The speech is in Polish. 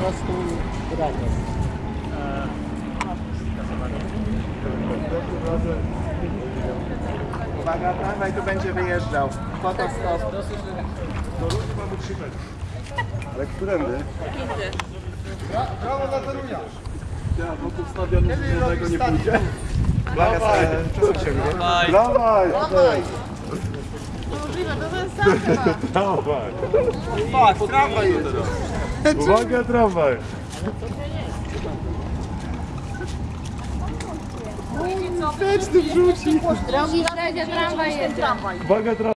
prostu granie. Uwaga, tramwaj tu będzie wyjeżdżał. Fotostop. Do ludzi mamy trzy metry. Ale którędy? Brawo dla Torunia! Ja, bo tu stadionu żadnego nie pójdzie. Uwaga, sobie przesuń się. Dawaj! Dawaj! Możliwe, to ten sam chyba. Dawaj! Patrz, tramwaj jedzie. Uwaga, tramwaj! Drogi śledzie, tramwaj jedzie. Uwaga, tramwaj!